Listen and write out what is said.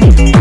you.